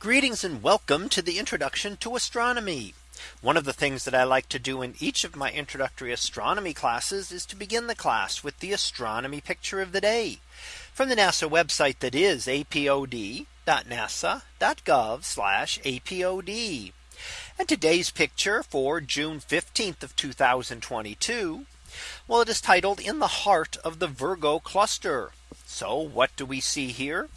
Greetings and welcome to the introduction to astronomy. One of the things that I like to do in each of my introductory astronomy classes is to begin the class with the astronomy picture of the day from the NASA website that is apod.nasa.gov apod. And today's picture for June 15th of 2022. Well, it is titled in the heart of the Virgo cluster. So what do we see here?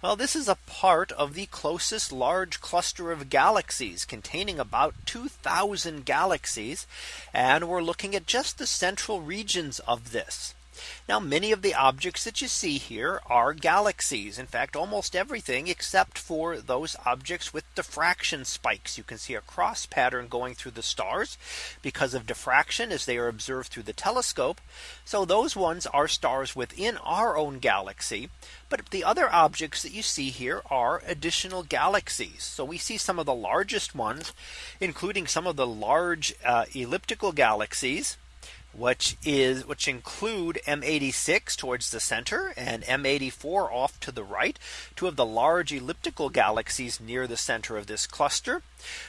Well, this is a part of the closest large cluster of galaxies containing about 2000 galaxies. And we're looking at just the central regions of this. Now many of the objects that you see here are galaxies. In fact, almost everything except for those objects with diffraction spikes. You can see a cross pattern going through the stars because of diffraction as they are observed through the telescope. So those ones are stars within our own galaxy. But the other objects that you see here are additional galaxies. So we see some of the largest ones, including some of the large uh, elliptical galaxies which is which include M86 towards the center and M84 off to the right, two of the large elliptical galaxies near the center of this cluster.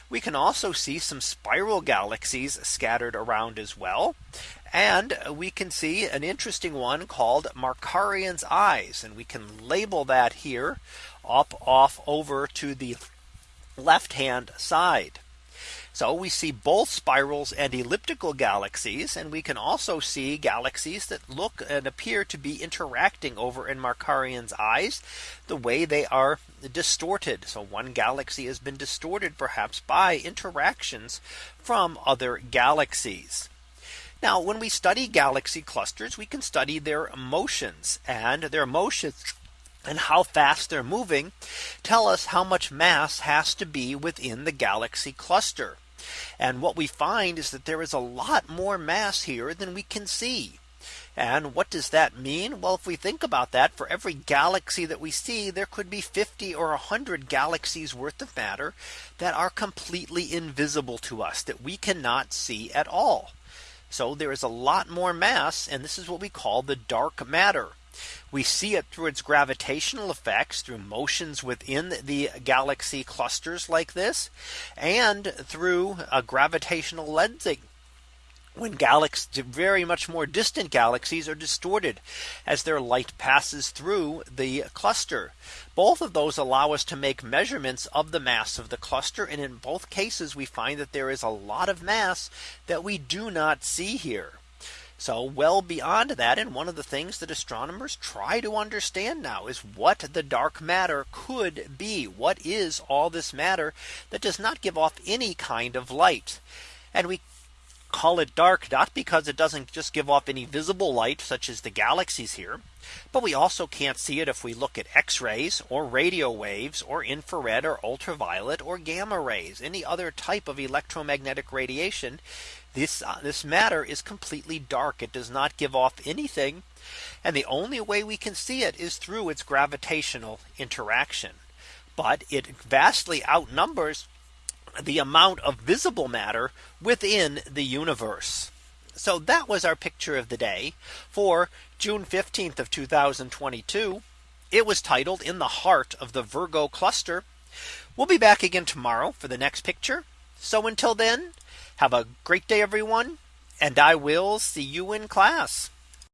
We can also see some spiral galaxies scattered around as well. And we can see an interesting one called Markarian's eyes. And we can label that here up off over to the left hand side. So we see both spirals and elliptical galaxies. And we can also see galaxies that look and appear to be interacting over in Markarian's eyes the way they are distorted. So one galaxy has been distorted perhaps by interactions from other galaxies. Now when we study galaxy clusters, we can study their motions and their motions and how fast they're moving tell us how much mass has to be within the galaxy cluster. And what we find is that there is a lot more mass here than we can see. And what does that mean? Well, if we think about that for every galaxy that we see, there could be 50 or 100 galaxies worth of matter that are completely invisible to us that we cannot see at all. So there is a lot more mass. And this is what we call the dark matter. We see it through its gravitational effects through motions within the galaxy clusters like this and through a gravitational lensing when galaxies very much more distant galaxies are distorted as their light passes through the cluster. Both of those allow us to make measurements of the mass of the cluster. And in both cases, we find that there is a lot of mass that we do not see here. So well beyond that. And one of the things that astronomers try to understand now is what the dark matter could be. What is all this matter that does not give off any kind of light? And we call it dark not because it doesn't just give off any visible light such as the galaxies here. But we also can't see it if we look at X rays or radio waves or infrared or ultraviolet or gamma rays any other type of electromagnetic radiation this uh, this matter is completely dark. It does not give off anything. And the only way we can see it is through its gravitational interaction. But it vastly outnumbers the amount of visible matter within the universe. So that was our picture of the day for June 15th of 2022. It was titled in the heart of the Virgo cluster. We'll be back again tomorrow for the next picture. So until then, have a great day, everyone. And I will see you in class.